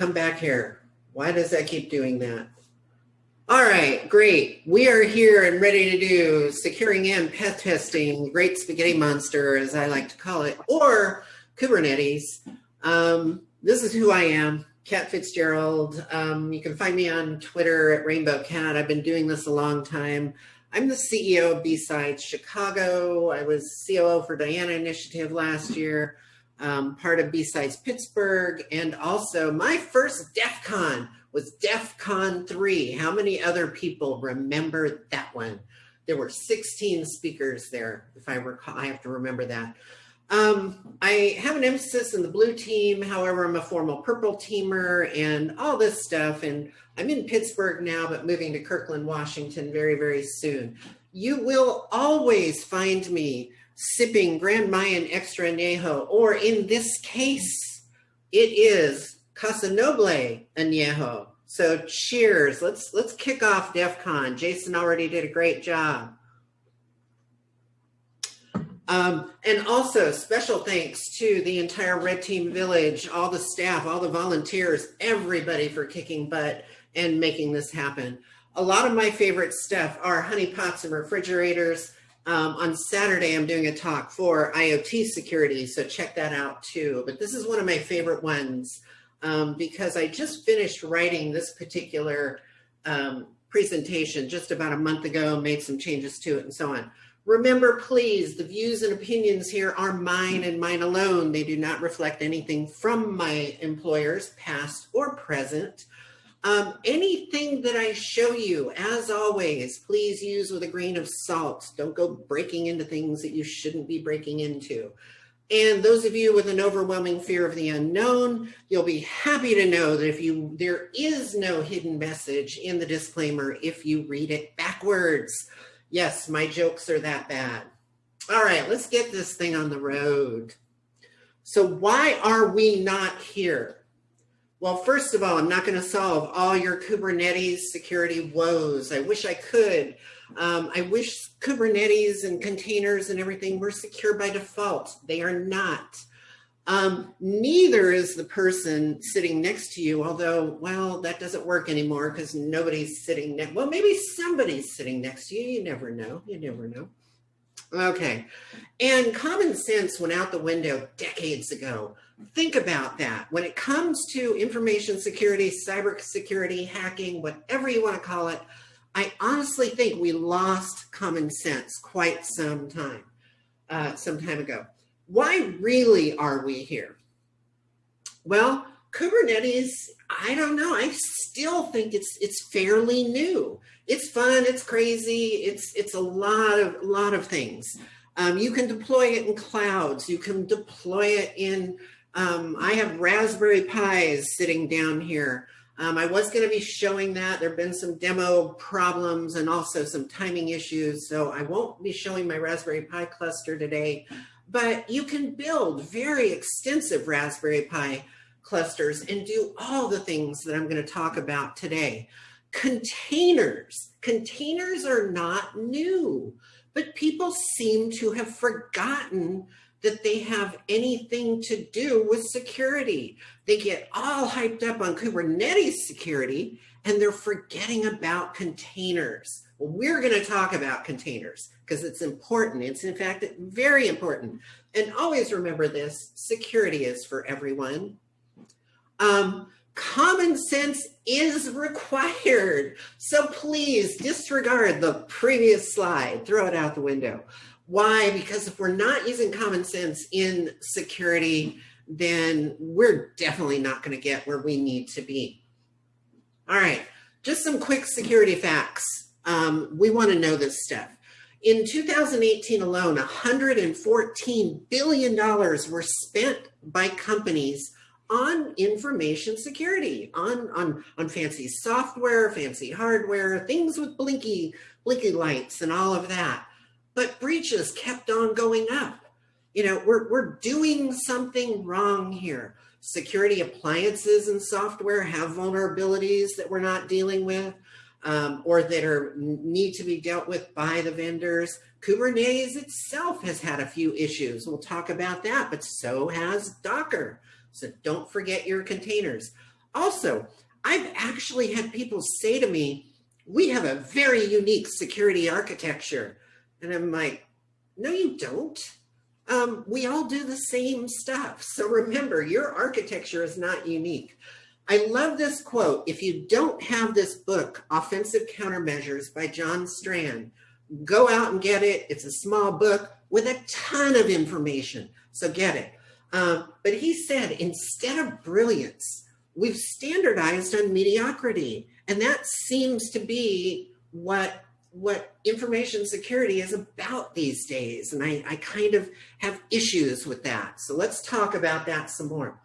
come back here. Why does that keep doing that? All right, great. We are here and ready to do securing and path testing, great spaghetti monster, as I like to call it, or Kubernetes. Um, this is who I am, Kat Fitzgerald. Um, you can find me on Twitter at Rainbow Cat. I've been doing this a long time. I'm the CEO of B-Sides Chicago. I was COO for Diana Initiative last year, um, part of B-Sides Pittsburgh, and also my first DEF CON was DEF CON 3. How many other people remember that one? There were 16 speakers there, if I recall, I have to remember that. Um, I have an emphasis in the blue team. However, I'm a formal purple teamer and all this stuff. And I'm in Pittsburgh now, but moving to Kirkland, Washington very, very soon. You will always find me sipping Grand Mayan Extra Añejo, or in this case, it is Casa Noble Añejo. So cheers. Let's let's kick off DEF CON. Jason already did a great job. Um, and also special thanks to the entire Red Team Village, all the staff, all the volunteers, everybody for kicking butt and making this happen. A lot of my favorite stuff are honey pots and refrigerators. Um, on Saturday, I'm doing a talk for IoT security, so check that out too. But this is one of my favorite ones um, because I just finished writing this particular um, presentation just about a month ago, made some changes to it and so on. Remember, please, the views and opinions here are mine and mine alone. They do not reflect anything from my employers, past or present. Um, anything that I show you, as always, please use with a grain of salt. Don't go breaking into things that you shouldn't be breaking into. And those of you with an overwhelming fear of the unknown, you'll be happy to know that if you there is no hidden message in the disclaimer if you read it backwards. Yes, my jokes are that bad. All right, let's get this thing on the road. So why are we not here? Well, first of all, I'm not going to solve all your Kubernetes security woes. I wish I could. Um, I wish Kubernetes and containers and everything were secure by default. They are not. Um, neither is the person sitting next to you, although, well, that doesn't work anymore because nobody's sitting next. Well, maybe somebody's sitting next to you. You never know. You never know. Okay. And common sense went out the window decades ago. Think about that. When it comes to information security, cyber security, hacking, whatever you want to call it, I honestly think we lost common sense quite some time, uh, some time ago. Why really are we here? Well, Kubernetes, I don't know. I still think it's it's fairly new. It's fun. It's crazy. It's it's a lot of lot of things. Um, you can deploy it in clouds. You can deploy it in. Um, I have Raspberry Pis sitting down here. Um, I was going to be showing that. There have been some demo problems and also some timing issues, so I won't be showing my Raspberry Pi cluster today, but you can build very extensive Raspberry Pi clusters and do all the things that I'm going to talk about today. Containers. Containers are not new, but people seem to have forgotten that they have anything to do with security. They get all hyped up on Kubernetes security and they're forgetting about containers. Well, we're going to talk about containers because it's important. It's in fact very important. And always remember this, security is for everyone. Um, common sense is required. So please disregard the previous slide, throw it out the window. Why? Because if we're not using common sense in security, then we're definitely not going to get where we need to be. All right, just some quick security facts. Um, we want to know this stuff. In 2018 alone, $114 billion were spent by companies on information security, on, on, on fancy software, fancy hardware, things with blinky, blinky lights and all of that but breaches kept on going up. You know, we're, we're doing something wrong here. Security appliances and software have vulnerabilities that we're not dealing with um, or that are need to be dealt with by the vendors. Kubernetes itself has had a few issues. We'll talk about that, but so has Docker. So don't forget your containers. Also, I've actually had people say to me, we have a very unique security architecture. And I'm like, no, you don't. Um, we all do the same stuff. So remember, your architecture is not unique. I love this quote. If you don't have this book, Offensive Countermeasures by John Strand, go out and get it. It's a small book with a ton of information. So get it. Um, but he said, instead of brilliance, we've standardized on mediocrity. And that seems to be what what information security is about these days. And I, I kind of have issues with that. So let's talk about that some more.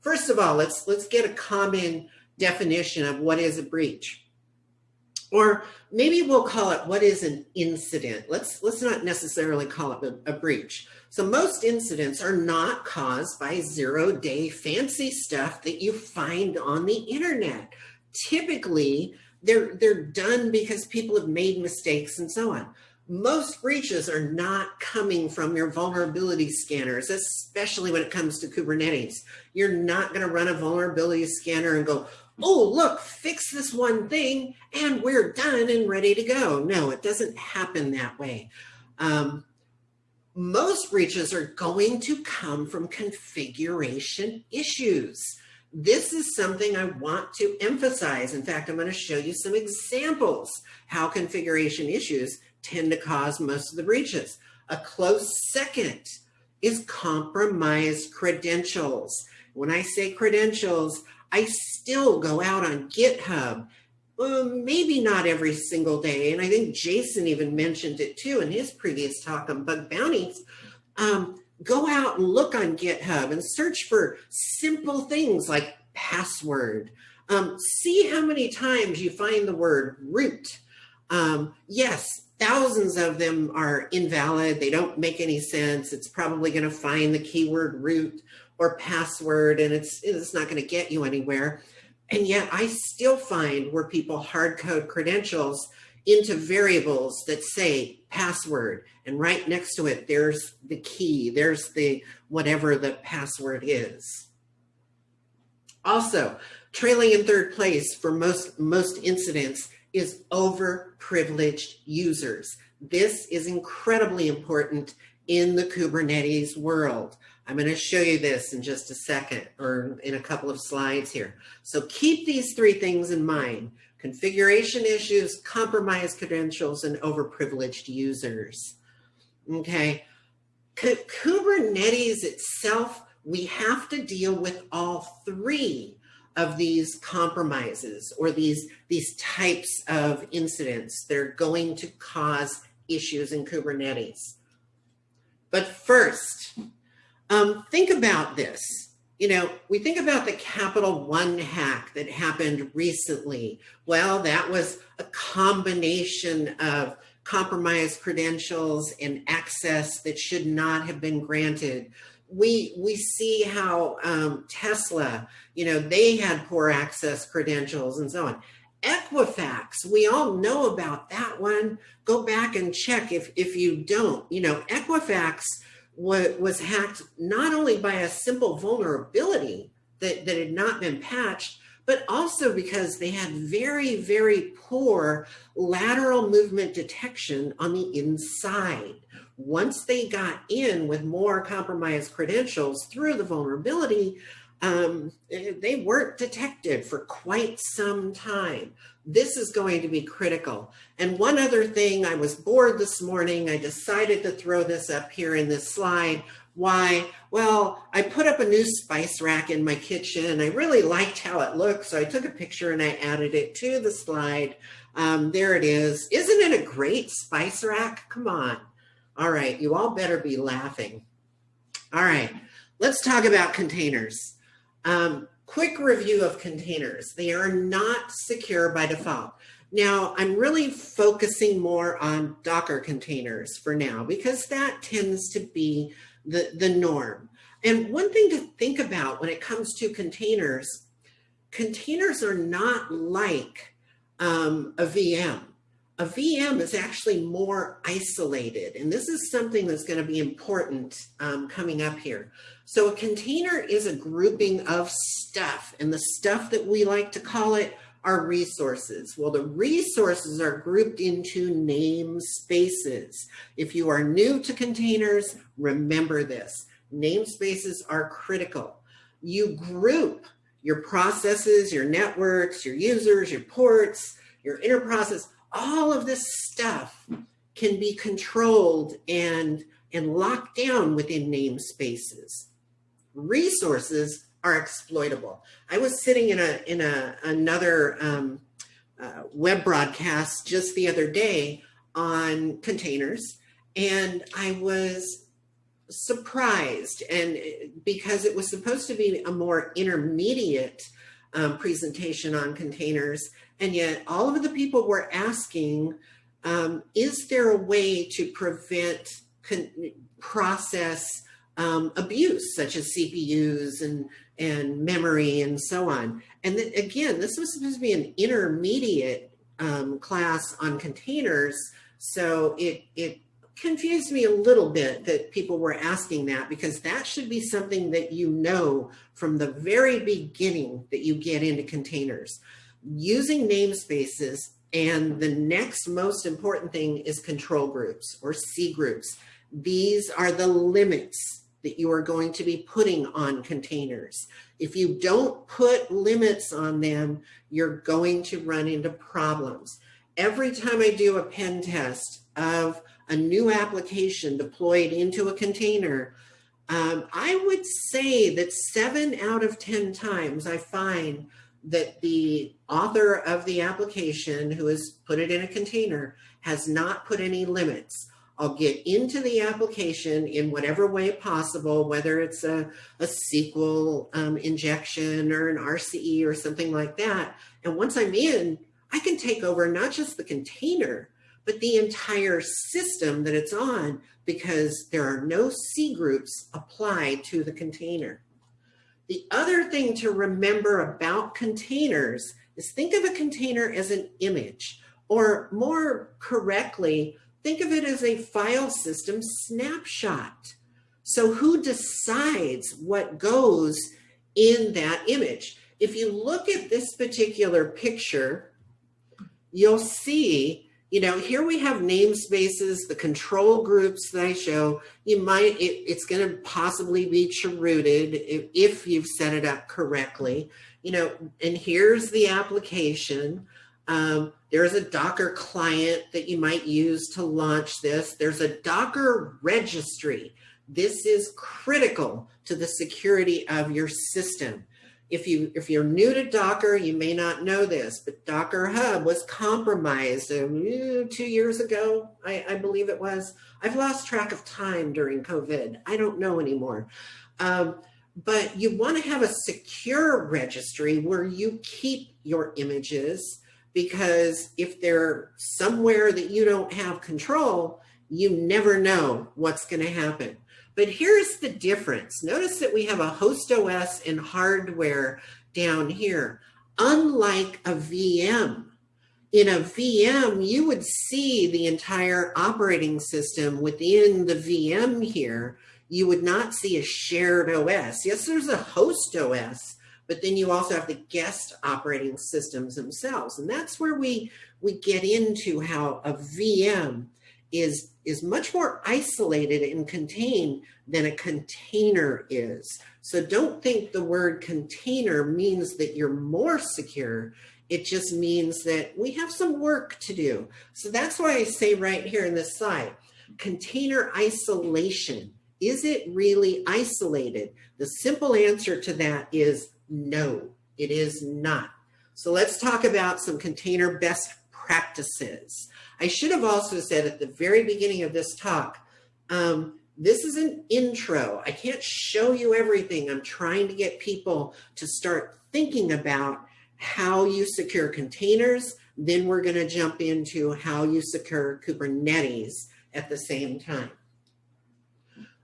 First of all, let's let's get a common definition of what is a breach. Or maybe we'll call it what is an incident. Let's let's not necessarily call it a, a breach. So most incidents are not caused by zero day fancy stuff that you find on the internet. Typically, they're they're done because people have made mistakes and so on. Most breaches are not coming from your vulnerability scanners, especially when it comes to Kubernetes. You're not going to run a vulnerability scanner and go, oh, look, fix this one thing and we're done and ready to go. No, it doesn't happen that way. Um, most breaches are going to come from configuration issues. This is something I want to emphasize. In fact, I'm going to show you some examples how configuration issues tend to cause most of the breaches. A close second is compromised credentials. When I say credentials, I still go out on GitHub, um, maybe not every single day. And I think Jason even mentioned it too in his previous talk on bug bounties. Um, go out and look on GitHub and search for simple things like password. Um, see how many times you find the word root. Um, yes, thousands of them are invalid. They don't make any sense. It's probably going to find the keyword root or password and it's, it's not going to get you anywhere. And yet I still find where people hard code credentials into variables that say password and right next to it there's the key there's the whatever the password is. Also trailing in third place for most most incidents is over privileged users. This is incredibly important in the kubernetes world. I'm going to show you this in just a second or in a couple of slides here. So keep these three things in mind configuration issues, compromised credentials, and overprivileged users. Okay, Kubernetes itself, we have to deal with all three of these compromises or these, these types of incidents. They're going to cause issues in Kubernetes. But first, um, think about this you know, we think about the Capital One hack that happened recently. Well, that was a combination of compromised credentials and access that should not have been granted. We, we see how um, Tesla, you know, they had poor access credentials and so on. Equifax, we all know about that one. Go back and check if, if you don't. You know, Equifax was hacked not only by a simple vulnerability that, that had not been patched, but also because they had very, very poor lateral movement detection on the inside. Once they got in with more compromised credentials through the vulnerability, um, they weren't detected for quite some time. This is going to be critical. And one other thing, I was bored this morning. I decided to throw this up here in this slide. Why? Well, I put up a new spice rack in my kitchen. I really liked how it looked, so I took a picture and I added it to the slide. Um, there it is. Isn't it a great spice rack? Come on. All right, you all better be laughing. All right, let's talk about containers. Um, quick review of containers. They are not secure by default. Now, I'm really focusing more on Docker containers for now because that tends to be the, the norm. And one thing to think about when it comes to containers, containers are not like um, a VM. A VM is actually more isolated. And this is something that's going to be important um, coming up here. So a container is a grouping of stuff and the stuff that we like to call it are resources. Well, the resources are grouped into namespaces. If you are new to containers, remember this. Namespaces are critical. You group your processes, your networks, your users, your ports, your inner process, all of this stuff can be controlled and, and locked down within namespaces. Resources are exploitable. I was sitting in a in a another um, uh, web broadcast just the other day on containers, and I was surprised, and because it was supposed to be a more intermediate um, presentation on containers, and yet all of the people were asking, um, is there a way to prevent process um, abuse, such as CPUs and, and memory and so on. And again, this was supposed to be an intermediate um, class on containers. So it, it confused me a little bit that people were asking that because that should be something that you know from the very beginning that you get into containers. Using namespaces and the next most important thing is control groups or C groups. These are the limits that you are going to be putting on containers. If you don't put limits on them, you're going to run into problems. Every time I do a pen test of a new application deployed into a container, um, I would say that seven out of 10 times I find that the author of the application who has put it in a container has not put any limits. I'll get into the application in whatever way possible, whether it's a, a SQL um, injection or an RCE or something like that. And once I'm in, I can take over not just the container, but the entire system that it's on because there are no C groups applied to the container. The other thing to remember about containers is think of a container as an image, or more correctly, Think of it as a file system snapshot. So who decides what goes in that image? If you look at this particular picture, you'll see, you know, here we have namespaces, the control groups that I show. You might, it, it's going to possibly be chrooted if, if you've set it up correctly, you know, and here's the application. Um, there's a Docker client that you might use to launch this. There's a Docker registry. This is critical to the security of your system. If, you, if you're new to Docker, you may not know this, but Docker Hub was compromised um, two years ago, I, I, believe it was. I've lost track of time during COVID. I don't know anymore. Um, but you want to have a secure registry where you keep your images because if they're somewhere that you don't have control, you never know what's going to happen. But here's the difference. Notice that we have a host OS and hardware down here. Unlike a VM, in a VM, you would see the entire operating system within the VM here. You would not see a shared OS. Yes, there's a host OS, but then you also have the guest operating systems themselves. And that's where we, we get into how a VM is, is much more isolated and contained than a container is. So don't think the word container means that you're more secure. It just means that we have some work to do. So that's why I say right here in this slide, container isolation. Is it really isolated? The simple answer to that is no, it is not. So let's talk about some container best practices. I should have also said at the very beginning of this talk, um, this is an intro. I can't show you everything. I'm trying to get people to start thinking about how you secure containers. Then we're going to jump into how you secure Kubernetes at the same time.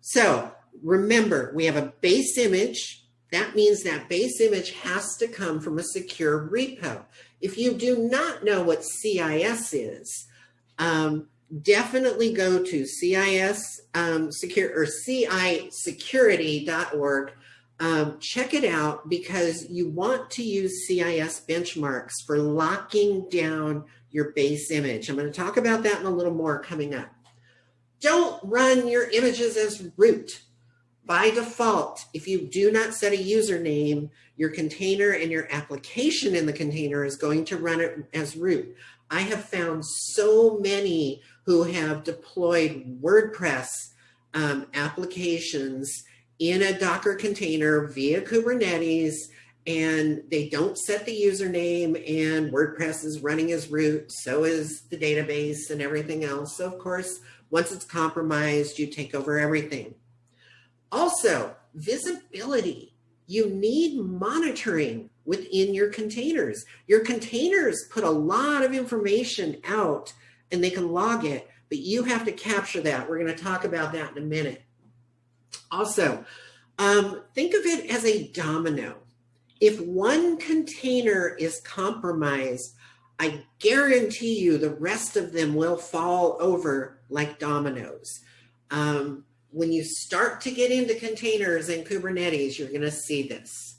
So remember, we have a base image that means that base image has to come from a secure repo. If you do not know what CIS is, Um, definitely go to CIS um, secure or CIsecurity.org. Um, check it out because you want to use CIS benchmarks for locking down your base image. I'm going to talk about that in a little more coming up. Don't run your images as root. By default, if you do not set a username, your container and your application in the container is going to run it as root. I have found so many who have deployed WordPress um, applications in a Docker container via Kubernetes and they don't set the username and WordPress is running as root, so is the database and everything else. So of course, once it's compromised, you take over everything. Also, visibility. You need monitoring within your containers. Your containers put a lot of information out and they can log it, but you have to capture that. We're going to talk about that in a minute. Also, um, think of it as a domino. If one container is compromised, I guarantee you the rest of them will fall over like dominoes. Um, when you start to get into containers and Kubernetes, you're going to see this.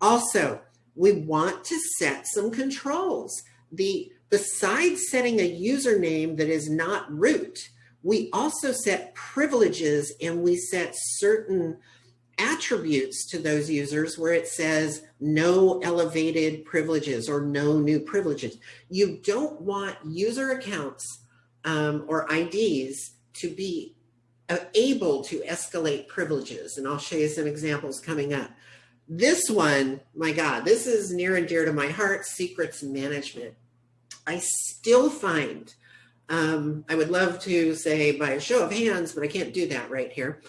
Also, we want to set some controls. The Besides setting a username that is not root, we also set privileges and we set certain attributes to those users where it says no elevated privileges or no new privileges. You don't want user accounts um, or IDs to be uh, able to escalate privileges. And I'll show you some examples coming up. This one, my God, this is near and dear to my heart, secrets management. I still find, um, I would love to say by a show of hands, but I can't do that right here.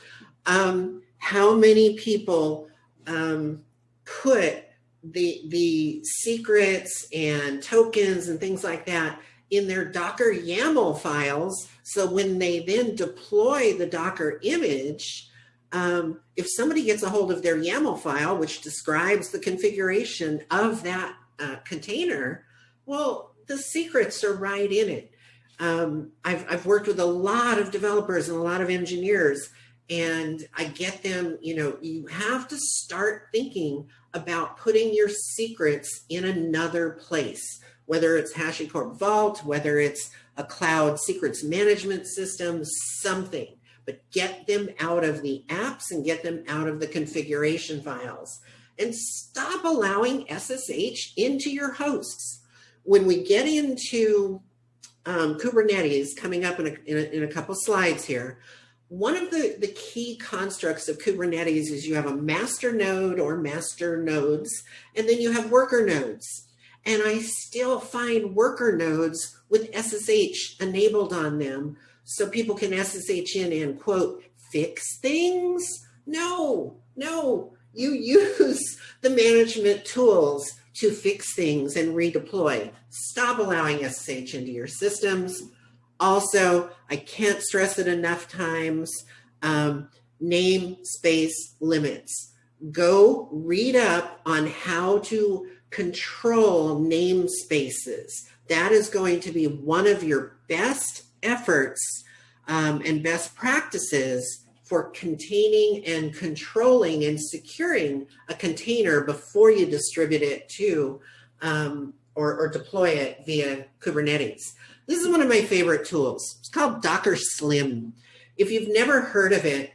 Um, how many people um, put the, the secrets and tokens and things like that in their Docker YAML files. So when they then deploy the Docker image, um, if somebody gets a hold of their YAML file, which describes the configuration of that uh, container, well, the secrets are right in it. Um, I've, I've worked with a lot of developers and a lot of engineers, and I get them, you know, you have to start thinking about putting your secrets in another place whether it's HashiCorp Vault, whether it's a cloud secrets management system, something, but get them out of the apps and get them out of the configuration files and stop allowing SSH into your hosts. When we get into um, Kubernetes coming up in a, in a, in a couple slides here, one of the, the key constructs of Kubernetes is you have a master node or master nodes, and then you have worker nodes and I still find worker nodes with SSH enabled on them so people can SSH in and quote, fix things? No, no, you use the management tools to fix things and redeploy. Stop allowing SSH into your systems. Also, I can't stress it enough times, um, name space limits. Go read up on how to control namespaces. That is going to be one of your best efforts um, and best practices for containing and controlling and securing a container before you distribute it to um, or, or, deploy it via Kubernetes. This is one of my favorite tools. It's called Docker Slim. If you've never heard of it,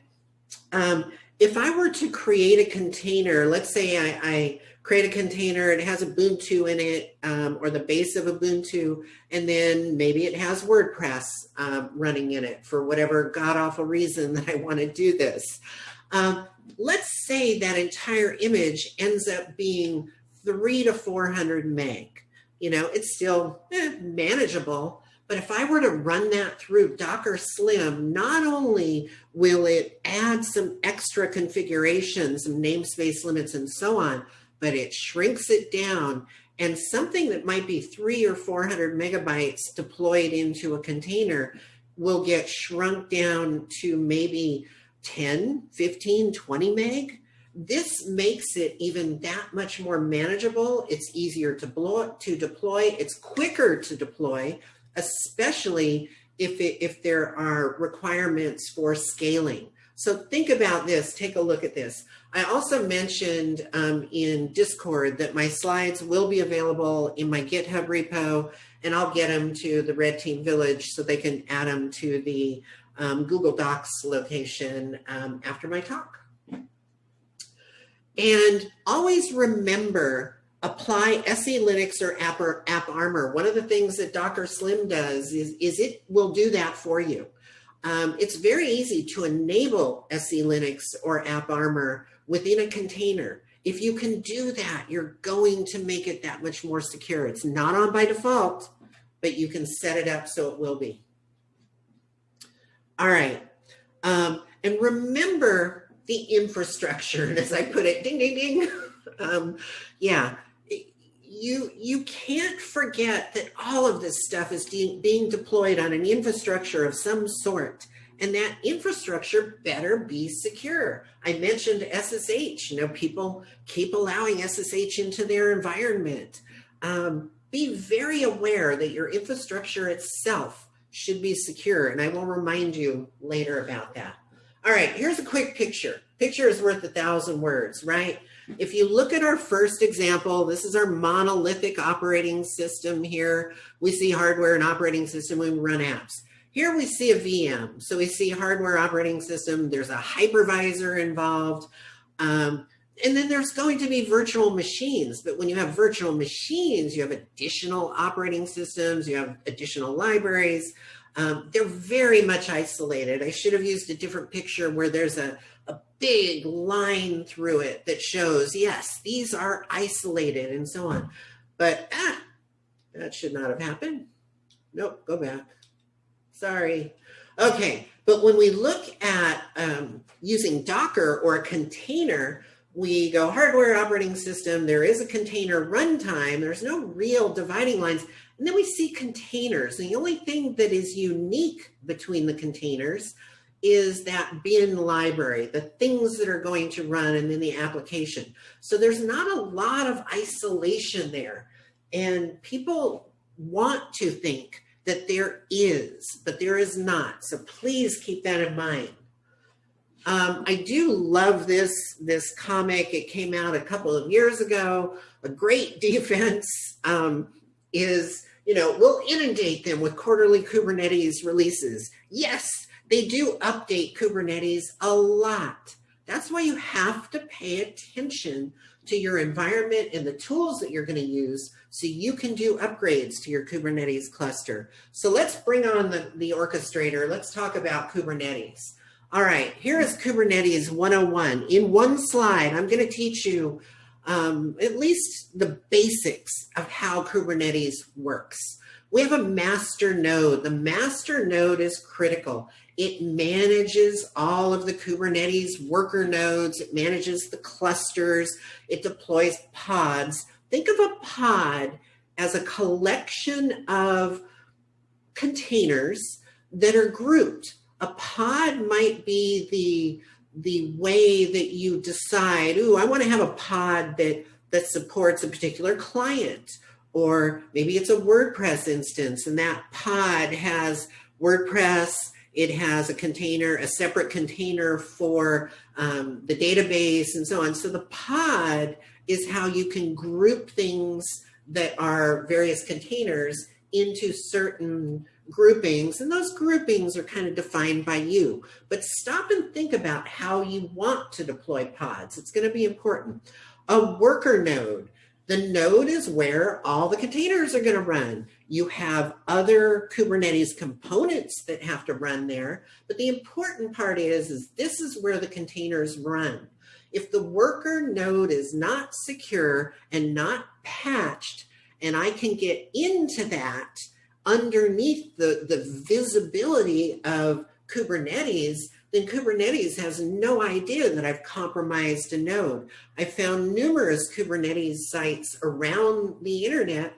um, if I were to create a container, let's say I, I create a container, it has a Ubuntu in it um, or the base of a Ubuntu, and then maybe it has WordPress um, running in it for whatever god awful reason that I want to do this. Um, let's say that entire image ends up being three to 400 meg. You know, it's still eh, manageable, but if I were to run that through Docker Slim, not only will it add some extra configurations, some namespace limits and so on, but it shrinks it down and something that might be three or 400 megabytes deployed into a container will get shrunk down to maybe 10, 15, 20 meg. This makes it even that much more manageable. It's easier to, blow, to deploy. It's quicker to deploy. especially if, it, if there are requirements for scaling. So think about this, take a look at this. I also mentioned um, in Discord that my slides will be available in my GitHub repo and I'll get them to the Red Team Village so they can add them to the um, Google Docs location um, after my talk. And always remember, apply SE Linux or App, or App Armor. One of the things that Docker Slim does is, is it will do that for you. Um, it's very easy to enable SE Linux or App Armor within a container. If you can do that, you're going to make it that much more secure. It's not on by default, but you can set it up so it will be. All right. Um, and remember the infrastructure, and as I put it, ding, ding, ding. um, yeah, you, you can't forget that all of this stuff is being deployed on an infrastructure of some sort. And that infrastructure better be secure. I mentioned SSH. You know, people keep allowing SSH into their environment. Um, be very aware that your infrastructure itself should be secure. And I will remind you later about that. All right, here's a quick picture. Picture is worth a thousand words, right? If you look at our first example, this is our monolithic operating system here. We see hardware and operating system when we run apps. Here we see a VM. So we see hardware operating system. There's a hypervisor involved. Um, and then there's going to be virtual machines. But when you have virtual machines, you have additional operating systems, you have additional libraries. Um, they're very much isolated. I should have used a different picture where there's a, a big line through it that shows, yes, these are isolated and so on. But ah, that should not have happened. Nope, go back. Sorry. Okay, but when we look at um, using Docker or a container, we go hardware operating system, there is a container runtime, there's no real dividing lines. And then we see containers. And the only thing that is unique between the containers is that bin library, the things that are going to run and then the application. So there's not a lot of isolation there. And people want to think that there is, but there is not. So please keep that in mind. Um, I do love this, this comic. It came out a couple of years ago. A great defense um, is, you know, we'll inundate them with quarterly Kubernetes releases. Yes, they do update Kubernetes a lot. That's why you have to pay attention to your environment and the tools that you're going to use so you can do upgrades to your Kubernetes cluster. So let's bring on the, the orchestrator. Let's talk about Kubernetes. All right, here is Kubernetes 101. In one slide, I'm going to teach you um, at least the basics of how Kubernetes works. We have a master node. The master node is critical. It manages all of the Kubernetes worker nodes. It manages the clusters. It deploys pods. Think of a pod as a collection of containers that are grouped. A pod might be the the way that you decide, ooh, I want to have a pod that that supports a particular client or maybe it's a WordPress instance and that pod has WordPress it has a container, a separate container for um, the database and so on. So the pod is how you can group things that are various containers into certain groupings. And those groupings are kind of defined by you. But stop and think about how you want to deploy pods. It's going to be important. A worker node the node is where all the containers are going to run. You have other Kubernetes components that have to run there. But the important part is, is this is where the containers run. If the worker node is not secure and not patched, and I can get into that underneath the, the visibility of Kubernetes, then Kubernetes has no idea that I've compromised a node. I found numerous Kubernetes sites around the internet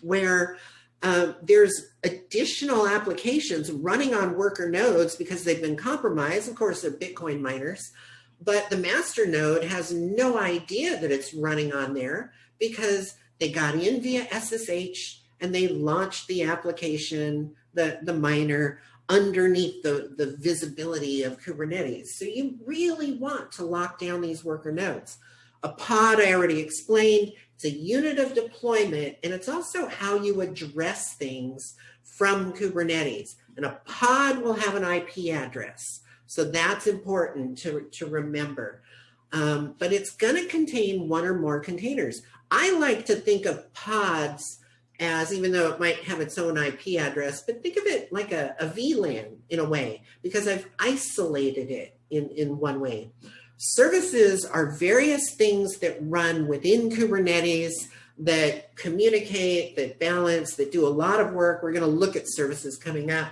where uh, there's additional applications running on worker nodes because they've been compromised. Of course, they're Bitcoin miners, but the master node has no idea that it's running on there because they got in via SSH and they launched the application, the, the miner, underneath the, the visibility of Kubernetes. So you really want to lock down these worker nodes. A pod, I already explained, it's a unit of deployment, and it's also how you address things from Kubernetes. And a pod will have an IP address. So that's important to, to remember. Um, but it's going to contain one or more containers. I like to think of pods as, even though it might have its own IP address, but think of it like a, a VLAN in a way, because I've isolated it in, in one way. Services are various things that run within Kubernetes that communicate, that balance, that do a lot of work. We're going to look at services coming up.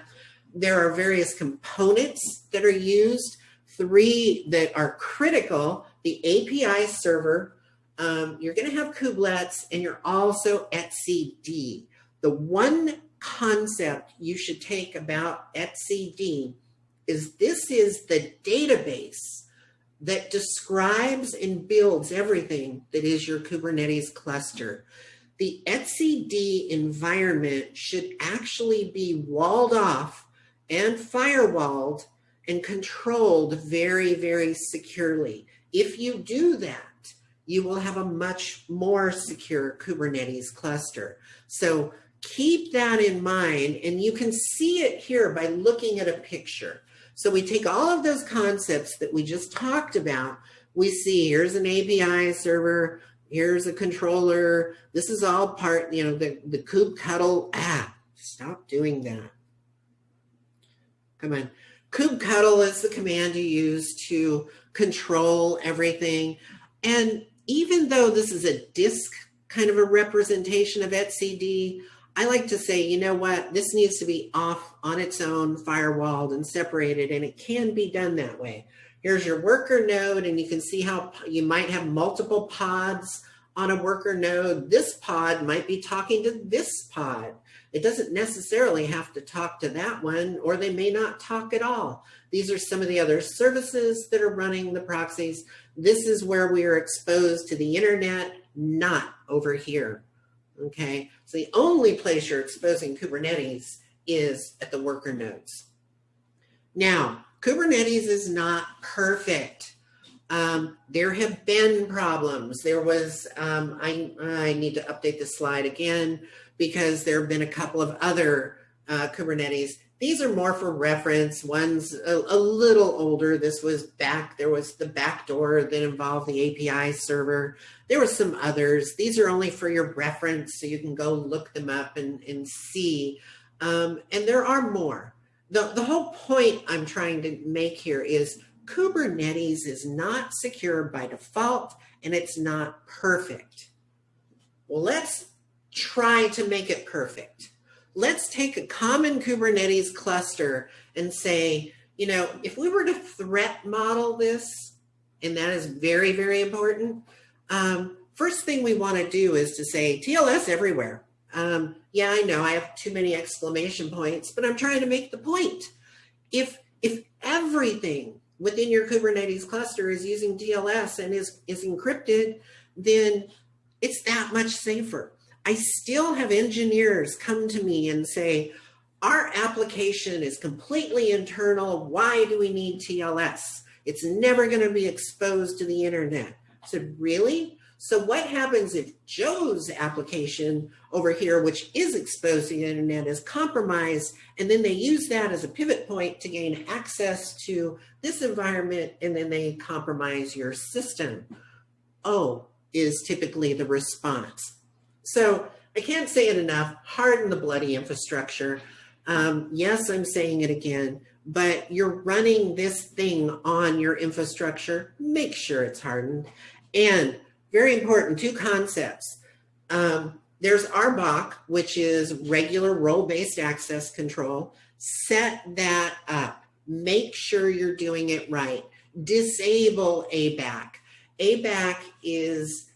There are various components that are used, three that are critical, the API server, um, you're going to have kubelets, and you're also etcd. The one concept you should take about etcd is this is the database that describes and builds everything that is your Kubernetes cluster. The etcd environment should actually be walled off and firewalled and controlled very, very securely. If you do that, you will have a much more secure Kubernetes cluster. So keep that in mind, and you can see it here by looking at a picture. So we take all of those concepts that we just talked about. We see here's an API server, here's a controller. This is all part, you know, the, the kubectl Ah, Stop doing that. Come on. kubectl is the command you use to control everything. And even though this is a disk kind of a representation of etcd, I like to say, you know what, this needs to be off on its own, firewalled and separated, and it can be done that way. Here's your worker node, and you can see how you might have multiple pods on a worker node. This pod might be talking to this pod. It doesn't necessarily have to talk to that one, or they may not talk at all. These are some of the other services that are running the proxies. This is where we are exposed to the internet, not over here. Okay, so the only place you're exposing Kubernetes is at the worker nodes. Now, Kubernetes is not perfect. Um, there have been problems. There was, um, I, I need to update the slide again because there have been a couple of other uh, Kubernetes. These are more for reference. One's a, a, little older. This was back, there was the backdoor that involved the API server. There were some others. These are only for your reference, so you can go look them up and, and see. Um, and there are more. The, the whole point I'm trying to make here is Kubernetes is not secure by default and it's not perfect. Well, let's try to make it perfect. Let's take a common Kubernetes cluster and say, you know, if we were to threat model this, and that is very, very important, um, first thing we want to do is to say TLS everywhere. Um, yeah, I know I have too many exclamation points, but I'm trying to make the point. If, if everything within your Kubernetes cluster is using TLS and is, is encrypted, then it's that much safer. I still have engineers come to me and say, our application is completely internal. Why do we need TLS? It's never going to be exposed to the internet. I said, really? So what happens if Joe's application over here, which is exposed to the internet, is compromised, and then they use that as a pivot point to gain access to this environment, and then they compromise your system? Oh, is typically the response. So I can't say it enough, harden the bloody infrastructure. Um, yes, I'm saying it again, but you're running this thing on your infrastructure, make sure it's hardened. And very important, two concepts. Um, there's RBAC, which is regular role-based access control. Set that up. Make sure you're doing it right. Disable ABAC. ABAC is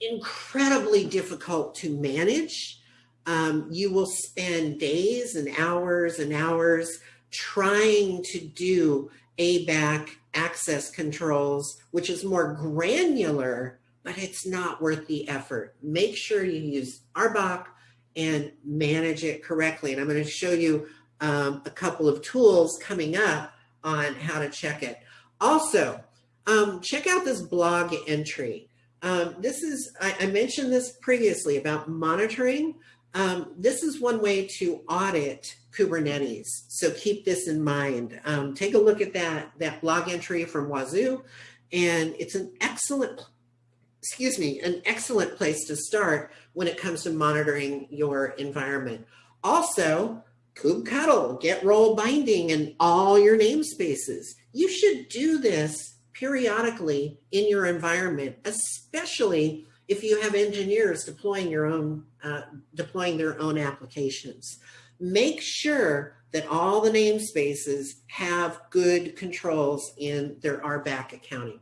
incredibly difficult to manage. Um, you will spend days and hours and hours trying to do ABAC access controls, which is more granular, but it's not worth the effort. Make sure you use RBAC and manage it correctly. And I'm going to show you um, a couple of tools coming up on how to check it. Also, um, check out this blog entry. Um, this is, I, I, mentioned this previously about monitoring. Um, this is one way to audit Kubernetes. So keep this in mind. Um, take a look at that, that blog entry from Wazuh. And it's an excellent, excuse me, an excellent place to start when it comes to monitoring your environment. Also, kubectl, get role binding in all your namespaces. You should do this periodically in your environment, especially if you have engineers deploying your own, uh, deploying their own applications. Make sure that all the namespaces have good controls in their RBAC accounting.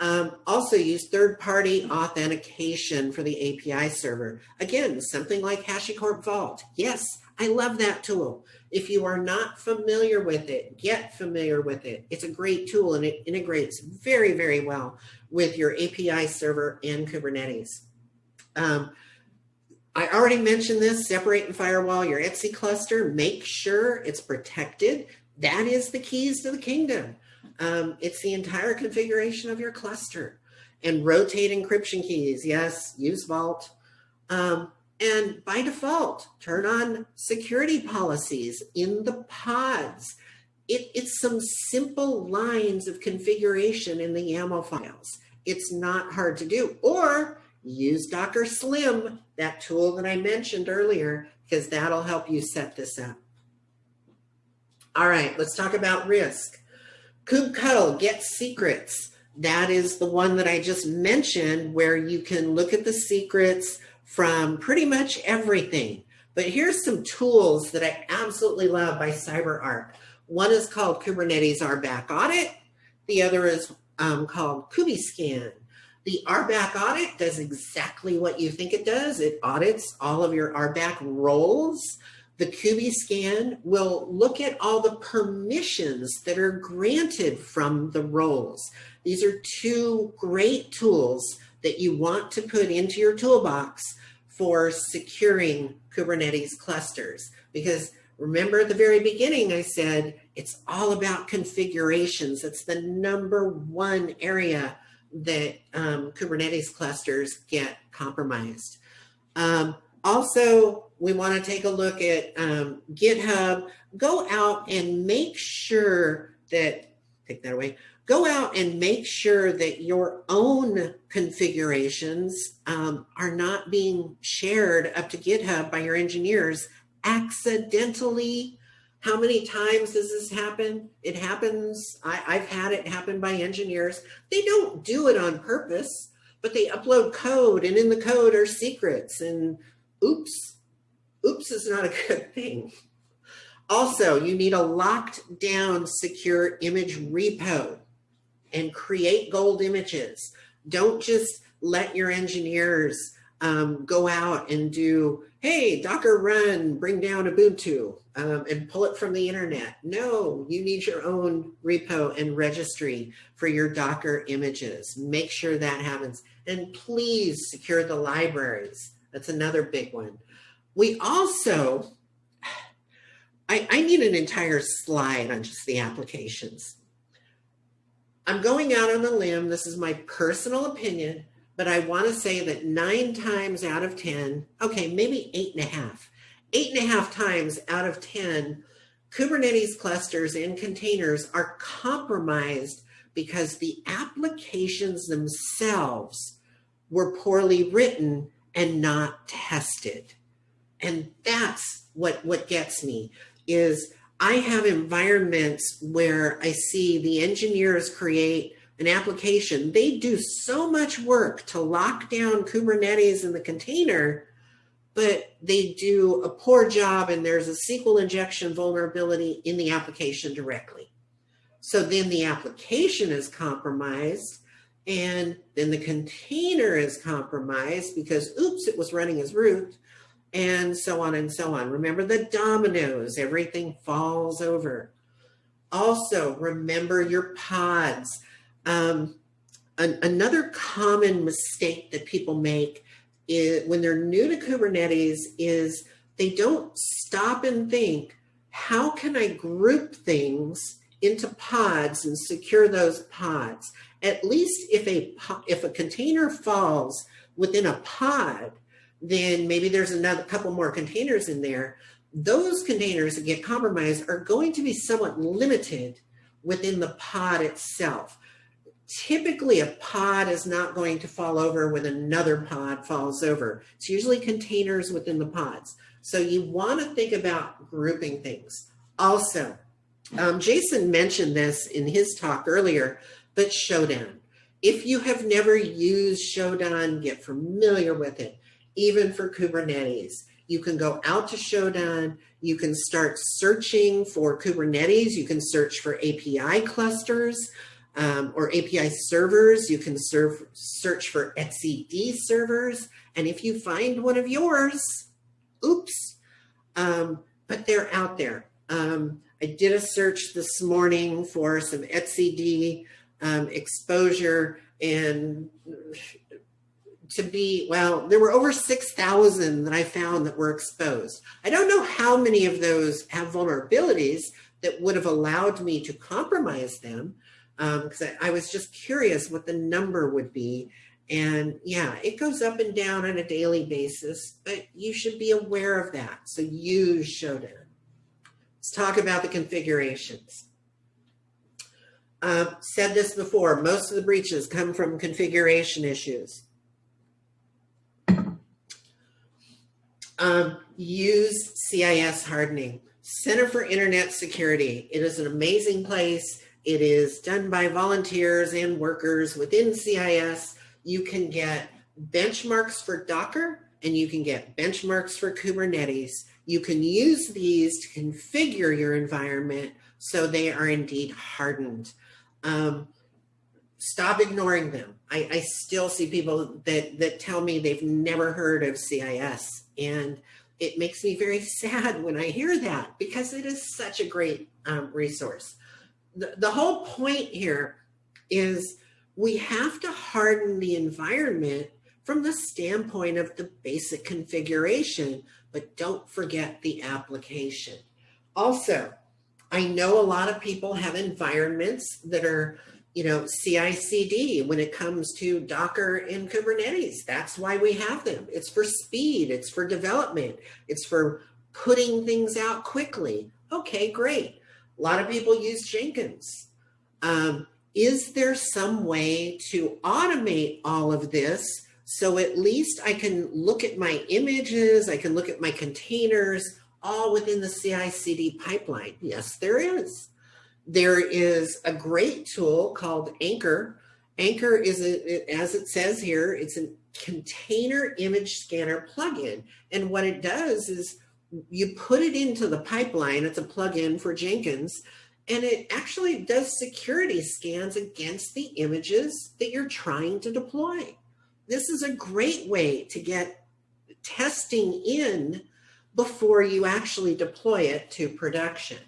Um, also use third-party authentication for the API server. Again, something like HashiCorp Vault. Yes, I love that tool. If you are not familiar with it, get familiar with it. It's a great tool and it integrates very, very well with your API server and Kubernetes. Um, I already mentioned this, separate and firewall your etcd cluster. Make sure it's protected. That is the keys to the kingdom. Um, it's the entire configuration of your cluster. And rotate encryption keys. Yes, use Vault. Um, and by default, turn on security policies in the pods. It, it's some simple lines of configuration in the YAML files. It's not hard to do. Or use Docker Slim, that tool that I mentioned earlier, because that'll help you set this up. All right, let's talk about risk. kubectl, get secrets. That is the one that I just mentioned where you can look at the secrets, from pretty much everything. But here's some tools that I absolutely love by CyberArk. One is called Kubernetes RBAC Audit. The other is um, called KubiScan. The RBAC audit does exactly what you think it does. It audits all of your RBAC roles. The KubiScan will look at all the permissions that are granted from the roles. These are two great tools that you want to put into your toolbox for securing Kubernetes clusters. Because remember at the very beginning, I said, it's all about configurations. It's the number one area that um, Kubernetes clusters get compromised. Um, also, we want to take a look at um, GitHub. Go out and make sure that, take that away, go out and make sure that your own configurations um, are not being shared up to GitHub by your engineers accidentally. How many times does this happen? It happens, I, I've had it happen by engineers. They don't do it on purpose, but they upload code and in the code are secrets and oops, oops is not a good thing. Also, you need a locked down secure image repo and create gold images. Don't just let your engineers um, go out and do, hey, Docker run, bring down Ubuntu um, and pull it from the internet. No, you need your own repo and registry for your Docker images. Make sure that happens. And please secure the libraries. That's another big one. We also, I, I need an entire slide on just the applications. I'm going out on a limb. This is my personal opinion, but I want to say that nine times out of 10, okay, maybe eight and a half, eight and a half times out of 10, Kubernetes clusters and containers are compromised because the applications themselves were poorly written and not tested. And that's what, what gets me is I have environments where I see the engineers create an application. They do so much work to lock down Kubernetes in the container, but they do a poor job and there's a SQL injection vulnerability in the application directly. So then the application is compromised and then the container is compromised because, oops, it was running as root and so on and so on. Remember the dominoes, everything falls over. Also, remember your pods. Um, an, another common mistake that people make is, when they're new to Kubernetes is they don't stop and think, how can I group things into pods and secure those pods? At least if a, if a container falls within a pod, then maybe there's another couple more containers in there. Those containers that get compromised are going to be somewhat limited within the pod itself. Typically, a pod is not going to fall over when another pod falls over. It's usually containers within the pods. So you want to think about grouping things. Also, um, Jason mentioned this in his talk earlier, but Shodan. If you have never used Shodan, get familiar with it, even for Kubernetes. You can go out to Shodan, you can start searching for Kubernetes, you can search for API clusters um, or API servers, you can serve, search for etcd servers, and if you find one of yours, oops, um, but they're out there. Um, I did a search this morning for some etcd um, exposure and to be, well, there were over 6,000 that I found that were exposed. I don't know how many of those have vulnerabilities that would have allowed me to compromise them because um, I, I was just curious what the number would be. And yeah, it goes up and down on a daily basis, but you should be aware of that. So use Shodan. Let's talk about the configurations. Uh, said this before, most of the breaches come from configuration issues. Um, use CIS hardening. Center for Internet Security. It is an amazing place. It is done by volunteers and workers within CIS. You can get benchmarks for Docker and you can get benchmarks for Kubernetes. You can use these to configure your environment so they are indeed hardened. Um, stop ignoring them. I, I still see people that, that tell me they've never heard of CIS and it makes me very sad when I hear that because it is such a great um, resource. The, the whole point here is we have to harden the environment from the standpoint of the basic configuration, but don't forget the application. Also, I know a lot of people have environments that are you know, CI/CD when it comes to Docker and Kubernetes. That's why we have them. It's for speed. It's for development. It's for putting things out quickly. Okay, great. A lot of people use Jenkins. Um, is there some way to automate all of this so at least I can look at my images, I can look at my containers, all within the CI/CD pipeline? Yes, there is. There is a great tool called Anchore. Anchore is, a, as it says here, it's a container image scanner plugin. And what it does is you put it into the pipeline. It's a plugin for Jenkins. And it actually does security scans against the images that you're trying to deploy. This is a great way to get testing in before you actually deploy it to production.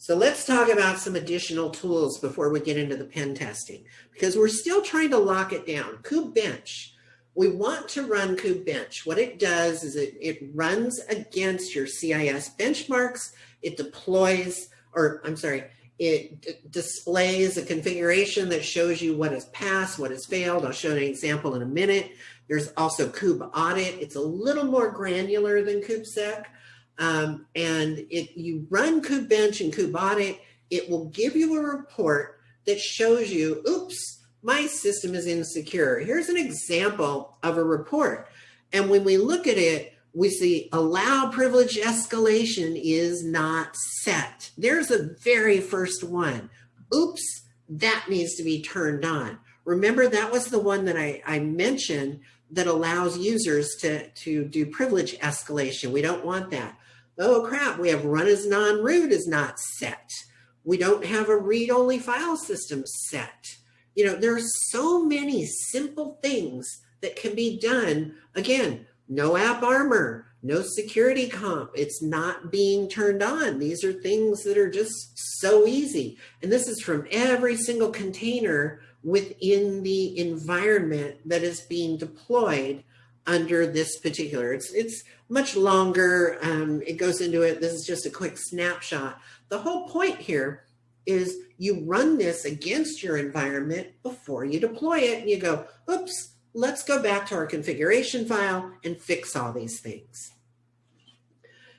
So let's talk about some additional tools before we get into the pen testing, because we're still trying to lock it down. KubeBench, we want to run KubeBench. What it does is it, it runs against your CIS benchmarks. It deploys, or I'm sorry, it displays a configuration that shows you what has passed, what has failed. I'll show an example in a minute. There's also Kube Audit. It's a little more granular than KubeSec. Um, and if you run KubeBench and KubeAudit, it will give you a report that shows you, oops, my system is insecure. Here's an example of a report. And when we look at it, we see allow privilege escalation is not set. There's a very first one. Oops, that needs to be turned on. Remember that was the one that I, I mentioned that allows users to, to do privilege escalation. We don't want that oh crap, we have run as non-root is not set. We don't have a read-only file system set. You know, there are so many simple things that can be done. Again, no AppArmor, no security comp. It's not being turned on. These are things that are just so easy. And this is from every single container within the environment that is being deployed under this particular. It's, it's much longer. Um, it goes into it. This is just a quick snapshot. The whole point here is you run this against your environment before you deploy it and you go, oops, let's go back to our configuration file and fix all these things.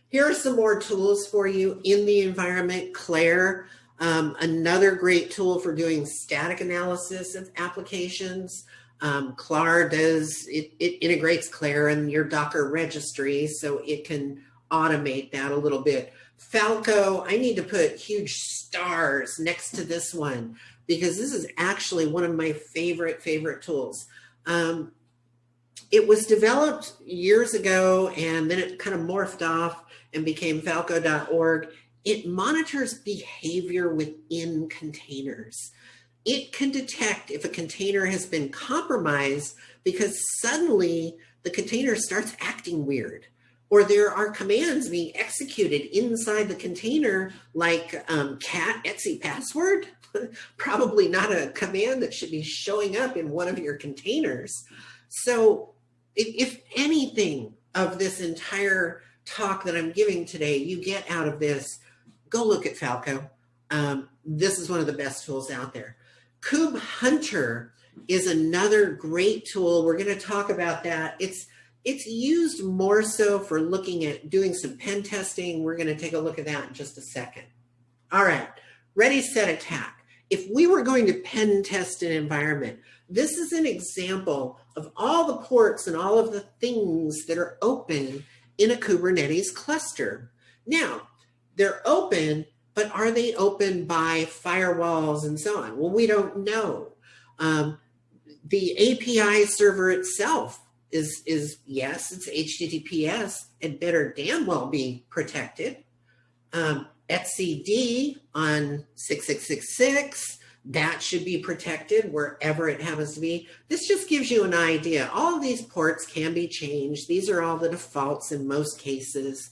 Here are some more tools for you in the environment. Clair, um, another great tool for doing static analysis of applications. Um, Clar does, it, it integrates Clair in your Docker registry so it can automate that a little bit. Falco, I need to put huge stars next to this one because this is actually one of my favorite, favorite tools. Um, it was developed years ago and then it kind of morphed off and became falco.org. It monitors behavior within containers. It can detect if a container has been compromised because suddenly the container starts acting weird or there are commands being executed inside the container like um, cat etsy password, probably not a command that should be showing up in one of your containers. So if, if anything of this entire talk that I'm giving today, you get out of this, go look at Falco. Um, this is one of the best tools out there. KubeHunter is another great tool. We're going to talk about that. It's it's used more so for looking at doing some pen testing. We're going to take a look at that in just a second. All right, ready, set, attack. If we were going to pen test an environment, this is an example of all the ports and all of the things that are open in a Kubernetes cluster. Now, they're open, but are they open by firewalls and so on? Well, we don't know. Um, the API server itself is, is yes, it's HTTPS. It better damn well be protected. Um, etcd on 6666, that should be protected wherever it happens to be. This just gives you an idea. All these ports can be changed. These are all the defaults in most cases.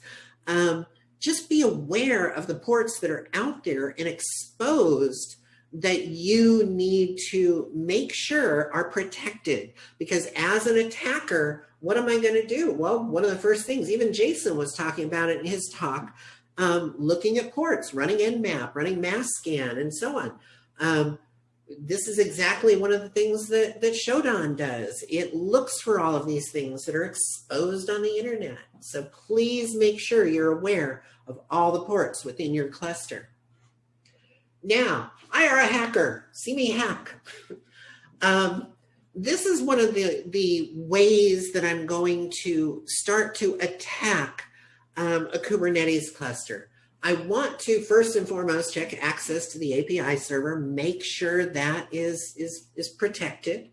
Um, just be aware of the ports that are out there and exposed that you need to make sure are protected. Because as an attacker what am i going to do? Well one of the first things even jason was talking about it in his talk um, looking at ports running nmap running masscan and so on. Um, this is exactly one of the things that that shodan does it looks for all of these things that are exposed on the internet so please make sure you're aware of all the ports within your cluster now I are a hacker. See me hack. um, this is one of the, the ways that I'm going to start to attack um, a Kubernetes cluster. I want to first and foremost check access to the API server, make sure that is, is, is protected.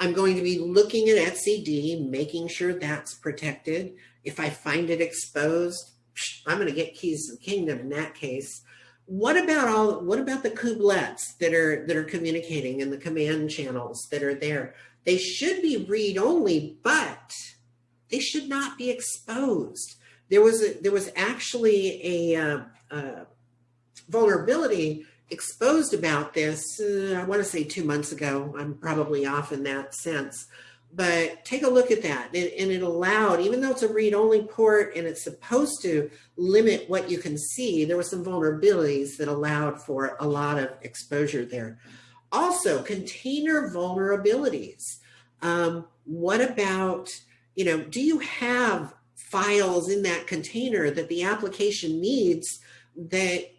I'm going to be looking at etcd, making sure that's protected. If I find it exposed, I'm going to get keys to the kingdom in that case. What about all, what about the kubelets that are, that are communicating in the command channels that are there? They should be read only, but they should not be exposed. There was a, there was actually a, uh, uh, vulnerability exposed about this, uh, I want to say two months ago. I'm probably off in that sense but take a look at that. And, and, it allowed, even though it's a read-only port and it's supposed to limit what you can see, there were some vulnerabilities that allowed for a lot of exposure there. Also, container vulnerabilities. Um, what about, you know, do you have files in that container that the application needs that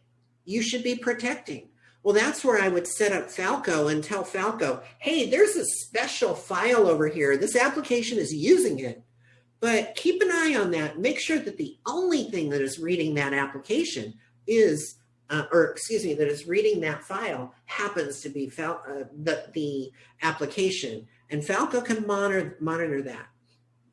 you should be protecting? Well, that's where I would set up Falco and tell Falco, hey, there's a special file over here. This application is using it, but keep an eye on that. Make sure that the only thing that is reading that application is, uh, or excuse me, that is reading that file happens to be Fal uh, the, the application. And Falco can monitor, monitor that.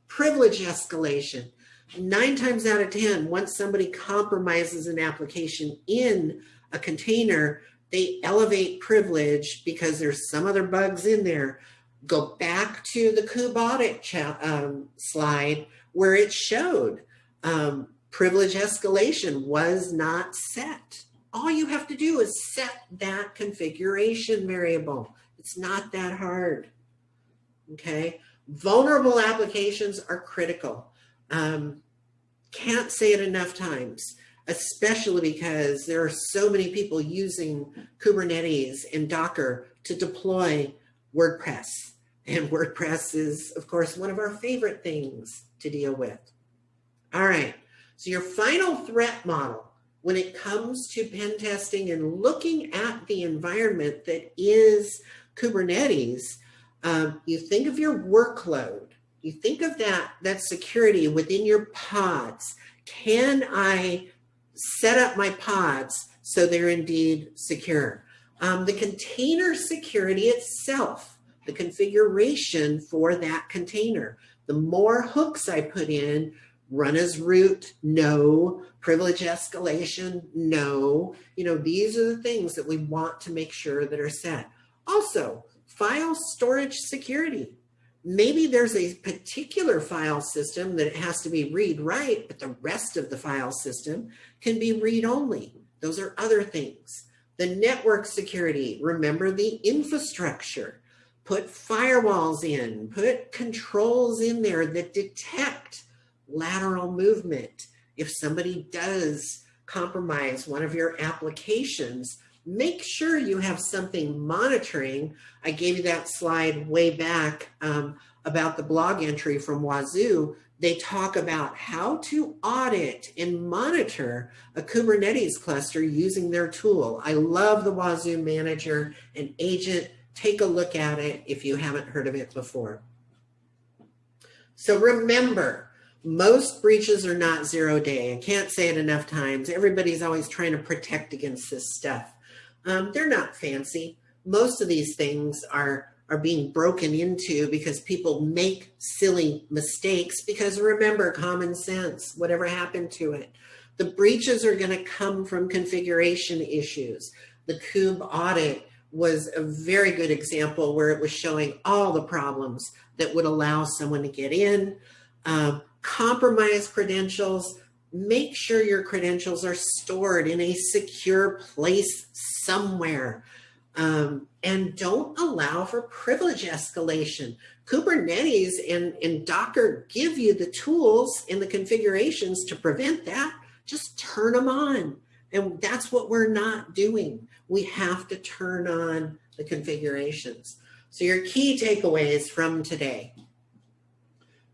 Privilege escalation. Nine times out of 10, once somebody compromises an application in a container, they elevate privilege because there's some other bugs in there. Go back to the audit um, slide where it showed um, privilege escalation was not set. All you have to do is set that configuration variable. It's not that hard. Okay. Vulnerable applications are critical. Um, can't say it enough times, especially because there are so many people using Kubernetes and Docker to deploy WordPress. And WordPress is, of course, one of our favorite things to deal with. All right, so your final threat model when it comes to pen testing and looking at the environment that is Kubernetes, um, you think of your workload, you think of that, that security within your pods. Can I set up my pods so they're indeed secure? Um, the container security itself, the configuration for that container. The more hooks I put in, run as root, no. Privilege escalation, no. You know, these are the things that we want to make sure that are set. Also, file storage security. Maybe there's a particular file system that it has to be read write, but the rest of the file system can be read only. Those are other things. The network security, remember the infrastructure. Put firewalls in, put controls in there that detect lateral movement. If somebody does compromise one of your applications, make sure you have something monitoring. I gave you that slide way back um, about the blog entry from Wazuh. They talk about how to audit and monitor a Kubernetes cluster using their tool. I love the Wazuh Manager and Agent. Take a look at it if you haven't heard of it before. So remember, most breaches are not zero day. I can't say it enough times. Everybody's always trying to protect against this stuff. Um, they're not fancy. Most of these things are are being broken into because people make silly mistakes because remember common sense, whatever happened to it. The breaches are going to come from configuration issues. The Kube audit was a very good example where it was showing all the problems that would allow someone to get in. Um, compromise credentials, make sure your credentials are stored in a secure place somewhere. Um, and don't allow for privilege escalation. Kubernetes and, and Docker give you the tools and the configurations to prevent that. Just turn them on. And that's what we're not doing. We have to turn on the configurations. So your key takeaways from today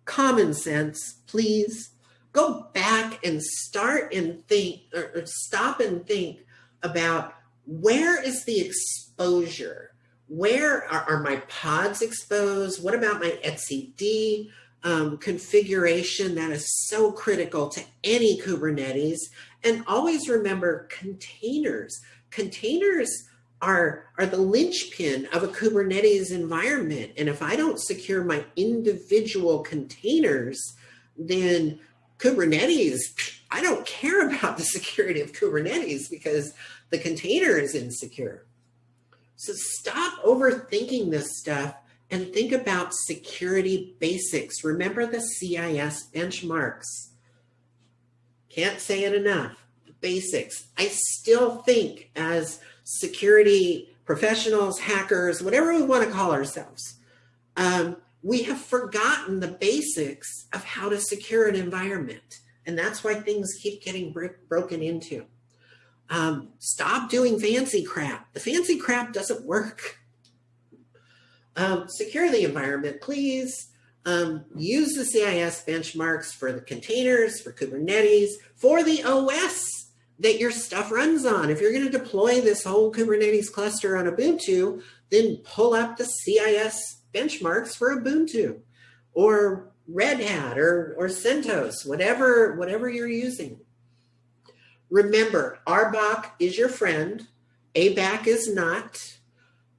common sense, please. Go back and start and think, or, stop and think about where is the exposure? Where are, are my pods exposed? What about my etcd um, configuration? That is so critical to any Kubernetes. And always remember containers. Containers are, are the linchpin of a Kubernetes environment. And if I don't secure my individual containers, then Kubernetes, I don't care about the security of Kubernetes because the container is insecure. So stop overthinking this stuff and think about security basics. Remember the CIS benchmarks. Can't say it enough. Basics. I still think as security professionals, hackers, whatever we want to call ourselves, um, we have forgotten the basics of how to secure an environment. And that's why things keep getting broken into. Um, stop doing fancy crap. The fancy crap doesn't work. Um, secure the environment, please. Um, use the CIS benchmarks for the containers, for Kubernetes, for the OS that your stuff runs on. If you're going to deploy this whole Kubernetes cluster on Ubuntu, then pull up the CIS benchmarks for Ubuntu or Red Hat or, or CentOS, whatever, whatever you're using. Remember, RBAC is your friend. ABAC is not.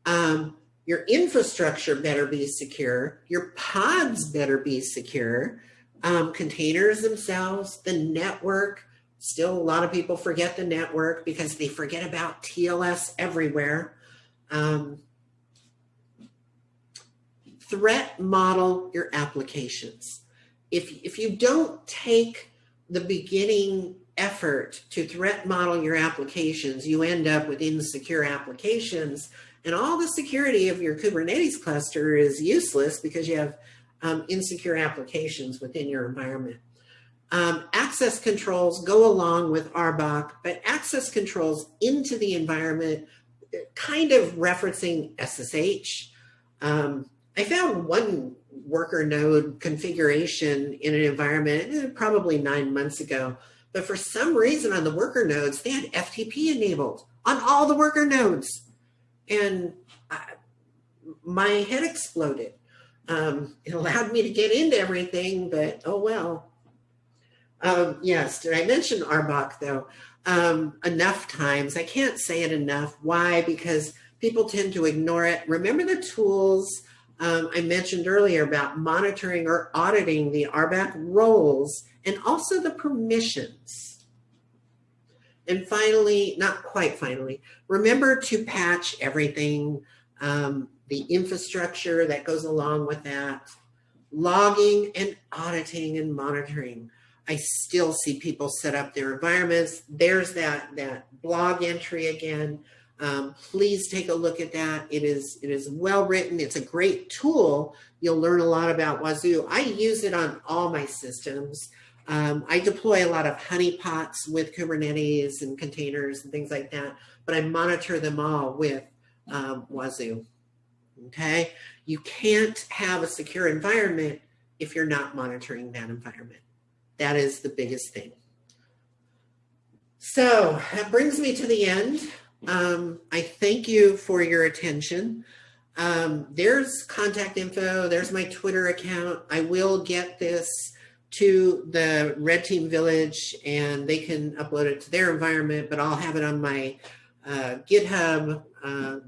Um, your infrastructure better be secure. Your pods better be secure. Um, containers themselves, the network, Still, a lot of people forget the network because they forget about TLS everywhere. Um, threat model your applications. If, if you don't take the beginning effort to threat model your applications, you end up with insecure applications and all the security of your Kubernetes cluster is useless because you have um, insecure applications within your environment. Um, access controls go along with RBAC, but access controls into the environment, kind of referencing SSH. Um, I found one worker node configuration in an environment eh, probably nine months ago, but for some reason on the worker nodes, they had FTP enabled on all the worker nodes. And I, my head exploded. Um, it allowed me to get into everything, but oh well. Um, yes, did I mention RBAC though? Um, enough times. I can't say it enough. Why? Because people tend to ignore it. Remember the tools um, I mentioned earlier about monitoring or auditing the RBAC roles and also the permissions. And finally, not quite finally, remember to patch everything, um, the infrastructure that goes along with that, logging and auditing and monitoring. I still see people set up their environments. There's that, that blog entry again. Um, please take a look at that. It is, it is well written. It's a great tool. You'll learn a lot about Wazuh. I use it on all my systems. Um, I deploy a lot of honeypots with Kubernetes and containers and things like that, but I monitor them all with um, Wazuh. Okay, you can't have a secure environment if you're not monitoring that environment. That is the biggest thing. So that brings me to the end. Um, I thank you for your attention. Um, there's contact info. There's my Twitter account. I will get this to the Red Team Village and they can upload it to their environment, but I'll have it on my uh, GitHub uh,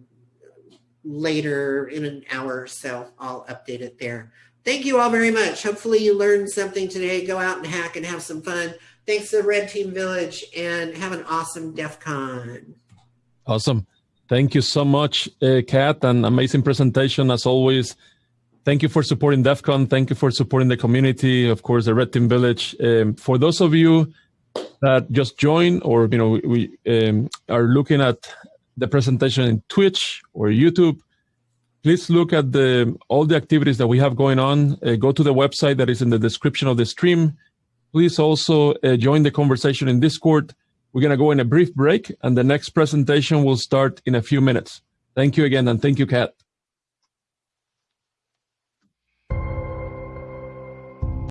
later in an hour or so. I'll update it there. Thank you all very much. Hopefully you learned something today. Go out and hack and have some fun. Thanks to the Red Team Village and have an awesome DEF CON. Awesome. Thank you so much, uh, Kat, and amazing presentation as always. Thank you for supporting DEF CON. Thank you for supporting the community, of course, the Red Team Village. Um, for those of you that just joined or you know we um, are looking at the presentation in Twitch or YouTube, please look at the all the activities that we have going on. Uh, go to the website that is in the description of the stream. Please also uh, join the conversation in Discord. We're going to go in a brief break and the next presentation will start in a few minutes. Thank you again and thank you, Kat.